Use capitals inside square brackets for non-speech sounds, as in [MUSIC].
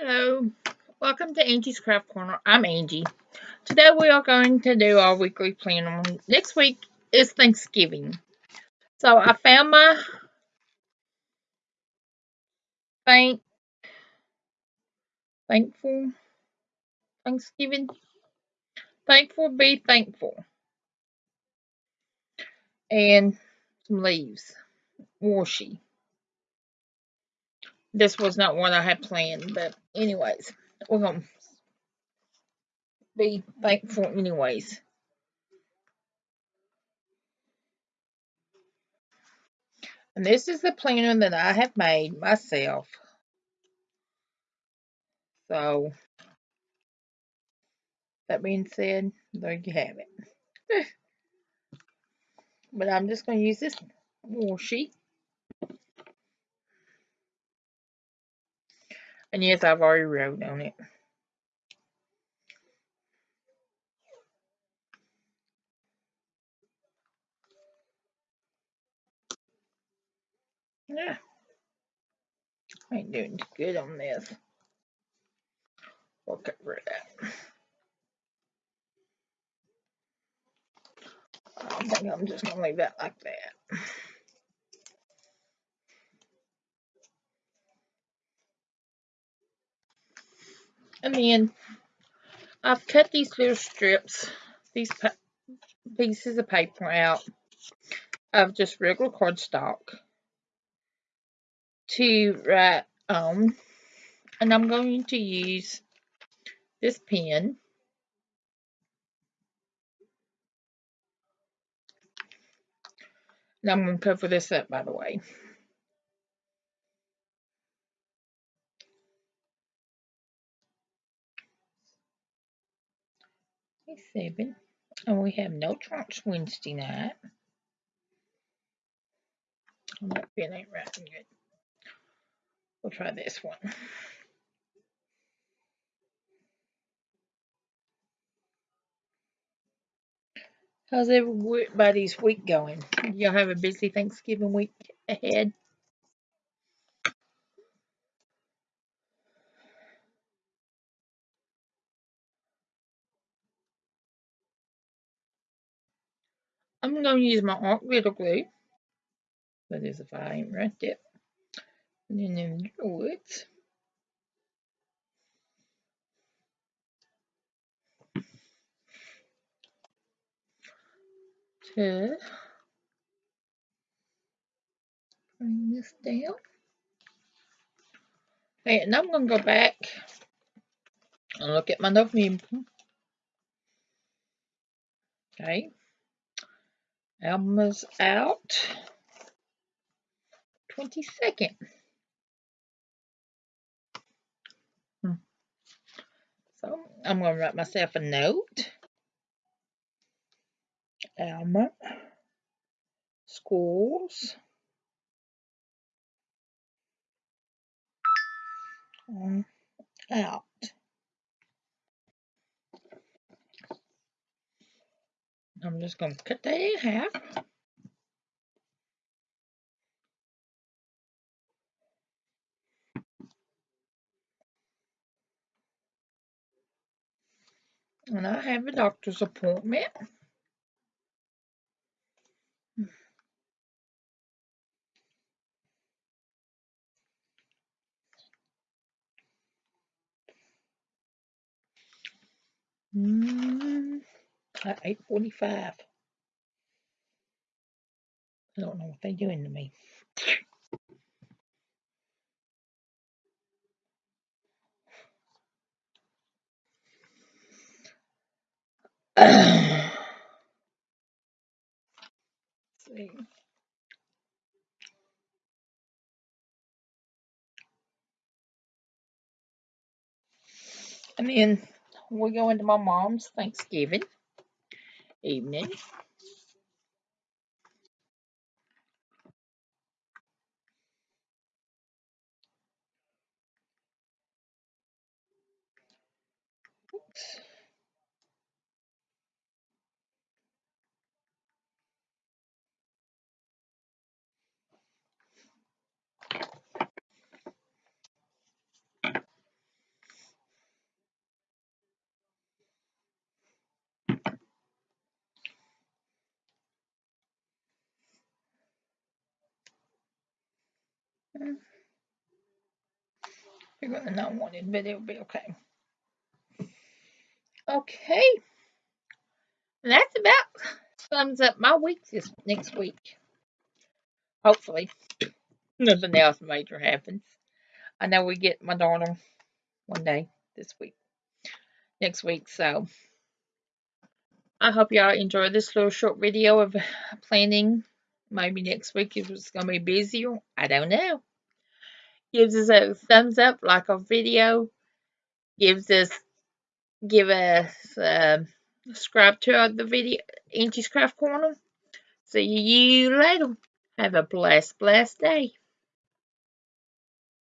Hello, welcome to Angie's Craft Corner. I'm Angie. Today we are going to do our weekly planner. Next week is Thanksgiving. So I found my thank thankful Thanksgiving. Thankful be thankful. And some leaves. Washi. This was not what I had planned, but anyways, we're gonna be thankful anyways. And this is the planner that I have made myself. So, that being said, there you have it. [LAUGHS] but I'm just going to use this washi. And yes, I've already wrote on it. Yeah. I ain't doing good on this. We'll rid of that. I think I'm just to leave that like that. And then I've cut these little strips, these pieces of paper out of just regular cardstock to write on. Um, and I'm going to use this pen. And I'm going to cover this up, by the way. Seven. And we have no trunks Wednesday night. Pen ain't writing good. We'll try this one. How's everybody's week going? Y'all have a busy Thanksgiving week ahead? I'm going to use my art glitter glue. That is if I ain't right it. And then in woods. To bring this down. Okay, And I'm going to go back and look at my November. Okay. Alma's out. 22nd. Hmm. So I'm going to write myself a note. Alma. Schools. Um, out. I'm just going to cut that in half. And I have a doctor's appointment. Mm, at 8.45. I don't know what they're doing to me. [CLEARS THROAT] see. And then we go into my mom's Thanksgiving evening. Oops. You're gonna not want it, but it'll be okay. Okay. That's about sums up my week this next week. Hopefully. Nothing else major happens. I know we get my daughter one day this week. Next week, so I hope y'all enjoy this little short video of planning. Maybe next week it's gonna be busier. I don't know. Gives us a thumbs up, like our video. Gives us give us uh, subscribe to the video Angie's Craft Corner. See you later. Have a blessed, blessed day.